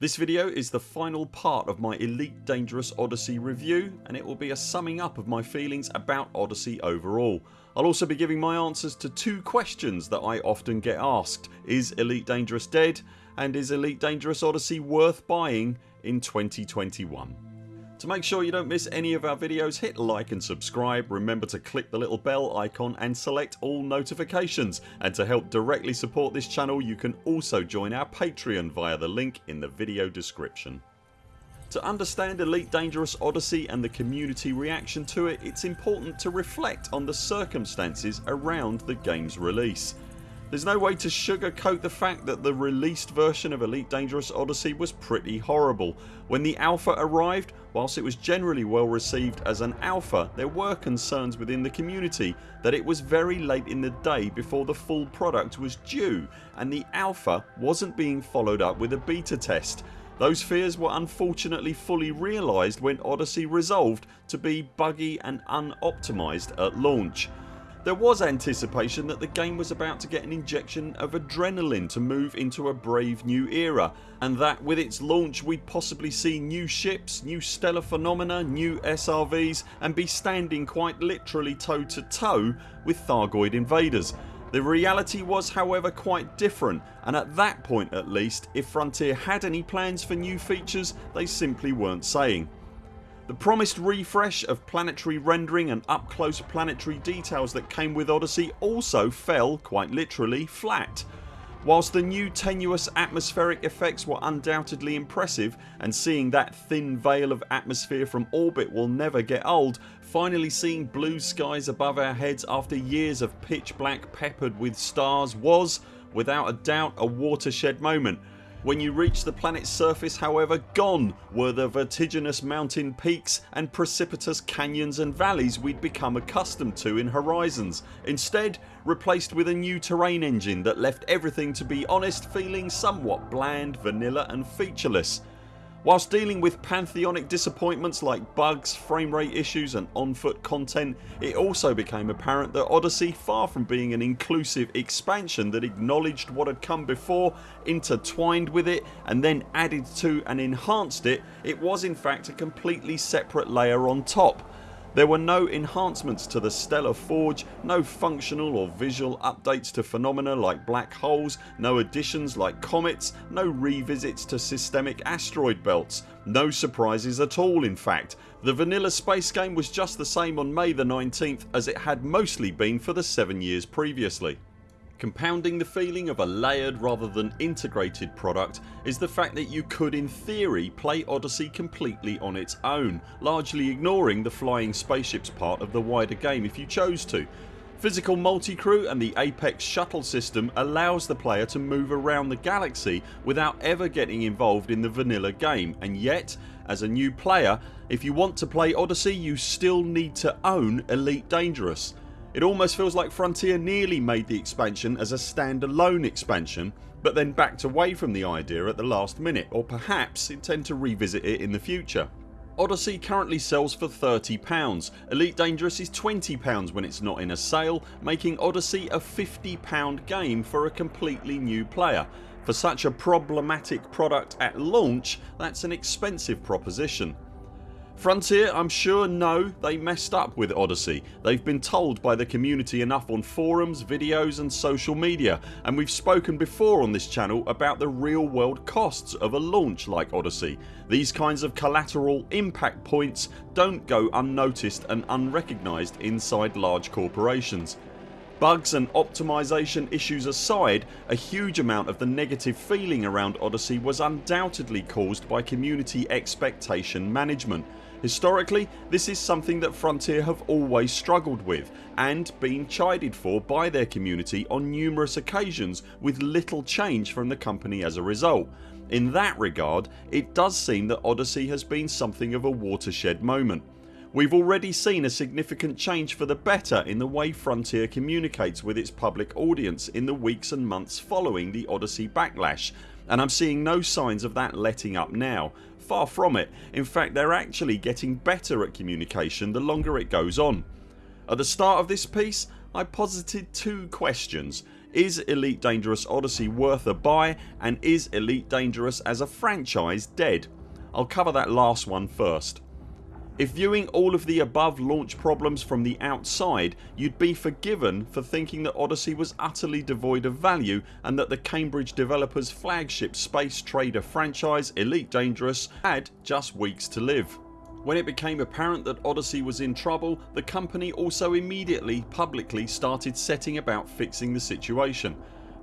This video is the final part of my Elite Dangerous Odyssey review and it will be a summing up of my feelings about Odyssey overall. I'll also be giving my answers to two questions that I often get asked. Is Elite Dangerous dead and is Elite Dangerous Odyssey worth buying in 2021? To make sure you don't miss any of our videos hit like and subscribe, remember to click the little bell icon and select all notifications and to help directly support this channel you can also join our Patreon via the link in the video description. To understand Elite Dangerous Odyssey and the community reaction to it it's important to reflect on the circumstances around the games release. There's no way to sugarcoat the fact that the released version of Elite Dangerous Odyssey was pretty horrible. When the alpha arrived whilst it was generally well received as an alpha there were concerns within the community that it was very late in the day before the full product was due and the alpha wasn't being followed up with a beta test. Those fears were unfortunately fully realised when Odyssey resolved to be buggy and unoptimised at launch. There was anticipation that the game was about to get an injection of adrenaline to move into a brave new era and that with its launch we'd possibly see new ships, new stellar phenomena, new SRVs and be standing quite literally toe to toe with Thargoid invaders. The reality was however quite different and at that point at least if Frontier had any plans for new features they simply weren't saying. The promised refresh of planetary rendering and up close planetary details that came with Odyssey also fell, quite literally, flat. Whilst the new tenuous atmospheric effects were undoubtedly impressive and seeing that thin veil of atmosphere from orbit will never get old finally seeing blue skies above our heads after years of pitch black peppered with stars was, without a doubt, a watershed moment when you reached the planets surface however gone were the vertiginous mountain peaks and precipitous canyons and valleys we'd become accustomed to in Horizons instead replaced with a new terrain engine that left everything to be honest feeling somewhat bland, vanilla and featureless. Whilst dealing with pantheonic disappointments like bugs, frame rate issues and on foot content it also became apparent that Odyssey far from being an inclusive expansion that acknowledged what had come before, intertwined with it and then added to and enhanced it, it was in fact a completely separate layer on top there were no enhancements to the Stellar Forge, no functional or visual updates to phenomena like black holes, no additions like comets, no revisits to systemic asteroid belts, no surprises at all in fact. The vanilla space game was just the same on May the 19th as it had mostly been for the 7 years previously. Compounding the feeling of a layered rather than integrated product is the fact that you could in theory play Odyssey completely on its own largely ignoring the flying spaceships part of the wider game if you chose to. Physical multi-crew and the Apex shuttle system allows the player to move around the galaxy without ever getting involved in the vanilla game and yet as a new player if you want to play Odyssey you still need to own Elite Dangerous. It almost feels like Frontier nearly made the expansion as a standalone expansion but then backed away from the idea at the last minute or perhaps intend to revisit it in the future. Odyssey currently sells for £30. Elite Dangerous is £20 when it's not in a sale making Odyssey a £50 game for a completely new player. For such a problematic product at launch that's an expensive proposition. Frontier I'm sure know they messed up with Odyssey. They've been told by the community enough on forums, videos and social media and we've spoken before on this channel about the real world costs of a launch like Odyssey. These kinds of collateral impact points don't go unnoticed and unrecognised inside large corporations. Bugs and optimisation issues aside a huge amount of the negative feeling around Odyssey was undoubtedly caused by community expectation management. Historically this is something that Frontier have always struggled with and been chided for by their community on numerous occasions with little change from the company as a result. In that regard it does seem that Odyssey has been something of a watershed moment. We've already seen a significant change for the better in the way Frontier communicates with its public audience in the weeks and months following the Odyssey backlash and I'm seeing no signs of that letting up now Far from it. In fact they're actually getting better at communication the longer it goes on. At the start of this piece I posited two questions. Is Elite Dangerous Odyssey worth a buy and is Elite Dangerous as a franchise dead? I'll cover that last one first. If viewing all of the above launch problems from the outside you'd be forgiven for thinking that Odyssey was utterly devoid of value and that the Cambridge developers flagship space trader franchise Elite Dangerous had just weeks to live. When it became apparent that Odyssey was in trouble the company also immediately publicly started setting about fixing the situation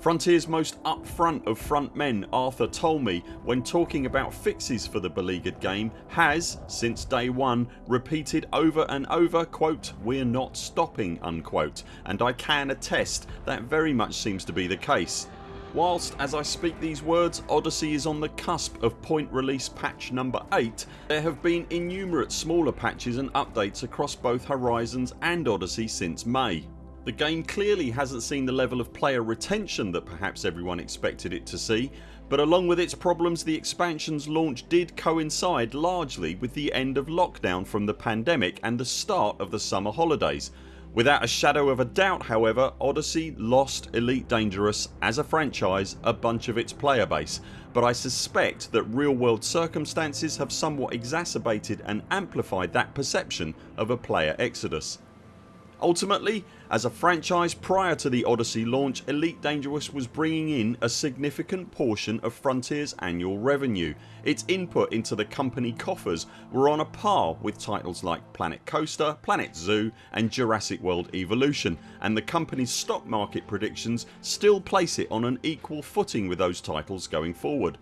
Frontiers most upfront of front men Arthur Tolmie when talking about fixes for the beleaguered game has, since day one, repeated over and over quote, we're not stopping unquote and I can attest that very much seems to be the case. Whilst as I speak these words Odyssey is on the cusp of point release patch number 8 there have been innumerate smaller patches and updates across both Horizons and Odyssey since May. The game clearly hasn't seen the level of player retention that perhaps everyone expected it to see but along with its problems the expansions launch did coincide largely with the end of lockdown from the pandemic and the start of the summer holidays. Without a shadow of a doubt however Odyssey lost Elite Dangerous as a franchise a bunch of its player base but I suspect that real world circumstances have somewhat exacerbated and amplified that perception of a player exodus. Ultimately as a franchise prior to the Odyssey launch Elite Dangerous was bringing in a significant portion of Frontiers annual revenue. Its input into the company coffers were on a par with titles like Planet Coaster, Planet Zoo and Jurassic World Evolution and the company's stock market predictions still place it on an equal footing with those titles going forward.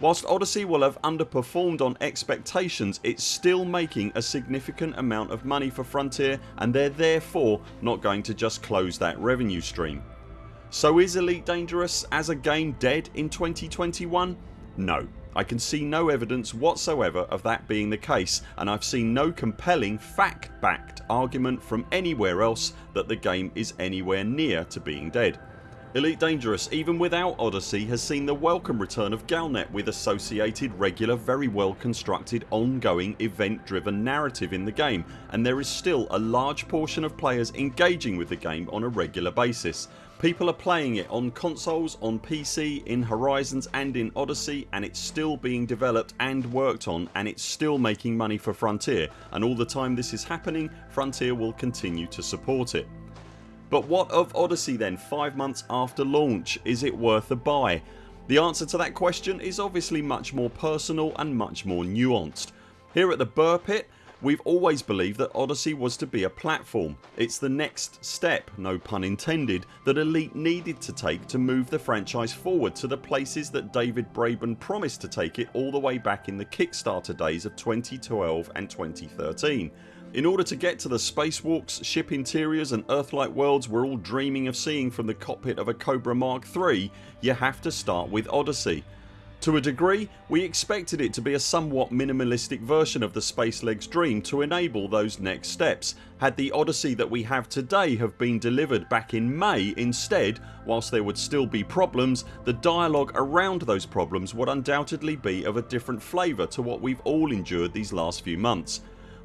Whilst Odyssey will have underperformed on expectations it's still making a significant amount of money for Frontier and they're therefore not going to just close that revenue stream. So is Elite Dangerous as a game dead in 2021? No. I can see no evidence whatsoever of that being the case and I've seen no compelling fact backed argument from anywhere else that the game is anywhere near to being dead. Elite Dangerous even without Odyssey has seen the welcome return of Galnet with associated regular very well constructed ongoing event driven narrative in the game and there is still a large portion of players engaging with the game on a regular basis. People are playing it on consoles, on PC, in Horizons and in Odyssey and it's still being developed and worked on and it's still making money for Frontier and all the time this is happening Frontier will continue to support it. But what of Odyssey then 5 months after launch? Is it worth a buy? The answer to that question is obviously much more personal and much more nuanced. Here at the Buur Pit we've always believed that Odyssey was to be a platform. It's the next step, no pun intended, that Elite needed to take to move the franchise forward to the places that David Braben promised to take it all the way back in the Kickstarter days of 2012 and 2013. In order to get to the spacewalks, ship interiors and Earth-like worlds we're all dreaming of seeing from the cockpit of a Cobra Mark III you have to start with Odyssey. To a degree we expected it to be a somewhat minimalistic version of the Spacelegs dream to enable those next steps. Had the Odyssey that we have today have been delivered back in May instead whilst there would still be problems the dialogue around those problems would undoubtedly be of a different flavour to what we've all endured these last few months.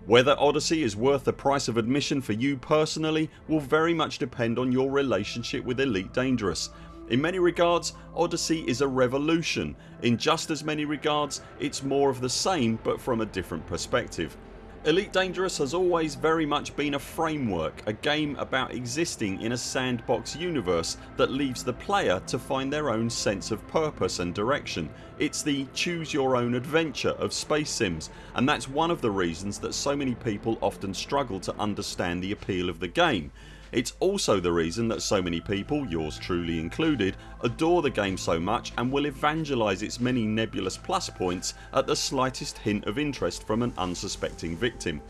Whether Odyssey is worth the price of admission for you personally will very much depend on your relationship with Elite Dangerous. In many regards Odyssey is a revolution. In just as many regards it's more of the same but from a different perspective. Elite Dangerous has always very much been a framework, a game about existing in a sandbox universe that leaves the player to find their own sense of purpose and direction. It's the choose your own adventure of space sims and that's one of the reasons that so many people often struggle to understand the appeal of the game. It's also the reason that so many people, yours truly included, adore the game so much and will evangelise its many nebulous plus points at the slightest hint of interest from an unsuspecting victim.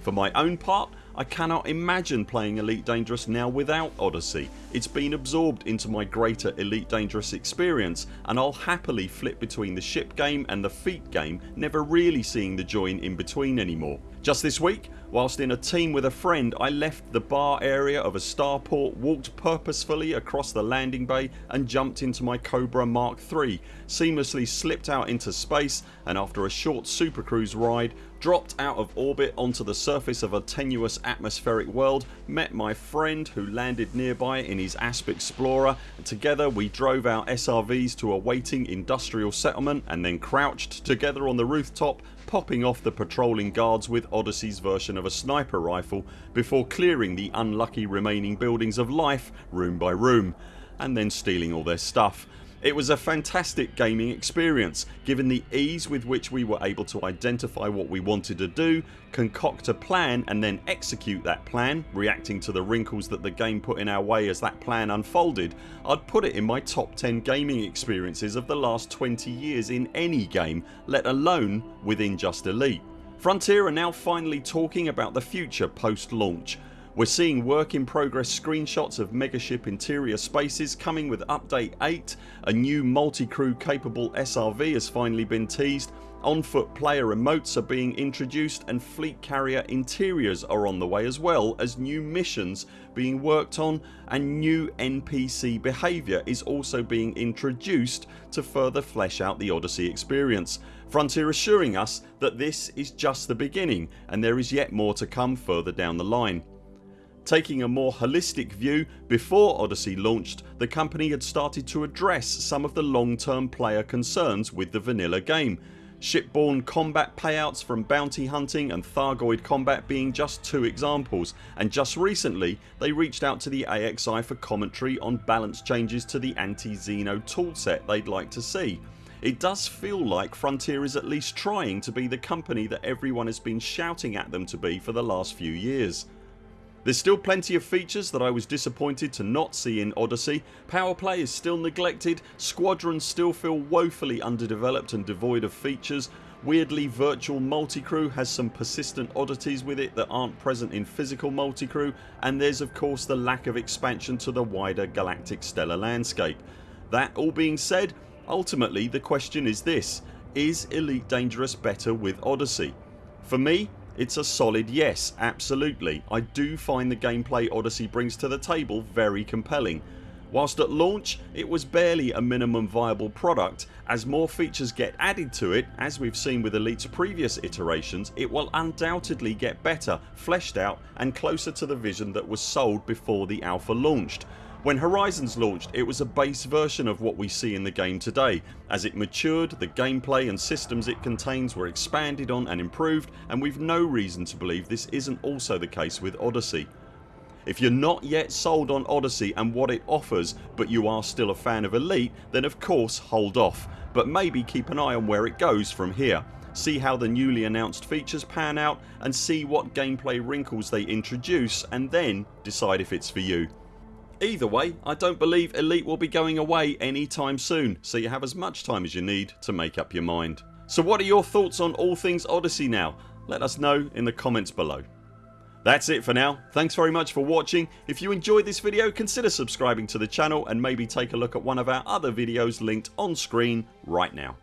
For my own part I cannot imagine playing Elite Dangerous now without Odyssey. It's been absorbed into my greater Elite Dangerous experience and I'll happily flip between the ship game and the feet game never really seeing the join in between anymore. Just this week whilst in a team with a friend I left the bar area of a starport, walked purposefully across the landing bay and jumped into my Cobra Mark III, seamlessly slipped out into space and after a short supercruise ride dropped out of orbit onto the surface of a tenuous atmospheric world, met my friend who landed nearby in his Asp Explorer and together we drove our SRVs to a waiting industrial settlement and then crouched together on the rooftop popping off the patrolling guards with Odyssey's version of a sniper rifle before clearing the unlucky remaining buildings of life room by room and then stealing all their stuff. It was a fantastic gaming experience given the ease with which we were able to identify what we wanted to do, concoct a plan and then execute that plan reacting to the wrinkles that the game put in our way as that plan unfolded I'd put it in my top 10 gaming experiences of the last 20 years in any game let alone within just Elite. Frontier are now finally talking about the future post launch we're seeing work in progress screenshots of megaship interior spaces coming with update 8, a new multi-crew capable SRV has finally been teased, on foot player remotes are being introduced and fleet carrier interiors are on the way as well as new missions being worked on and new NPC behaviour is also being introduced to further flesh out the Odyssey experience. Frontier assuring us that this is just the beginning and there is yet more to come further down the line. Taking a more holistic view before Odyssey launched the company had started to address some of the long term player concerns with the vanilla game shipborne combat payouts from bounty hunting and Thargoid combat being just two examples and just recently they reached out to the AXI for commentary on balance changes to the anti-Xeno toolset they'd like to see. It does feel like Frontier is at least trying to be the company that everyone has been shouting at them to be for the last few years. There's still plenty of features that I was disappointed to not see in Odyssey. Power play is still neglected, squadrons still feel woefully underdeveloped and devoid of features, Weirdly virtual multicrew has some persistent oddities with it that aren't present in physical multicrew and there's of course the lack of expansion to the wider galactic stellar landscape. That all being said ultimately the question is this is Elite Dangerous better with Odyssey? For me it's a solid yes absolutely. I do find the gameplay Odyssey brings to the table very compelling. Whilst at launch it was barely a minimum viable product as more features get added to it as we've seen with Elite's previous iterations it will undoubtedly get better, fleshed out and closer to the vision that was sold before the alpha launched when Horizons launched it was a base version of what we see in the game today. As it matured the gameplay and systems it contains were expanded on and improved and we've no reason to believe this isn't also the case with Odyssey. If you're not yet sold on Odyssey and what it offers but you are still a fan of Elite then of course hold off but maybe keep an eye on where it goes from here. See how the newly announced features pan out and see what gameplay wrinkles they introduce and then decide if it's for you. Either way I don't believe Elite will be going away anytime soon so you have as much time as you need to make up your mind. So what are your thoughts on all things Odyssey now? Let us know in the comments below. That's it for now. Thanks very much for watching. If you enjoyed this video consider subscribing to the channel and maybe take a look at one of our other videos linked on screen right now.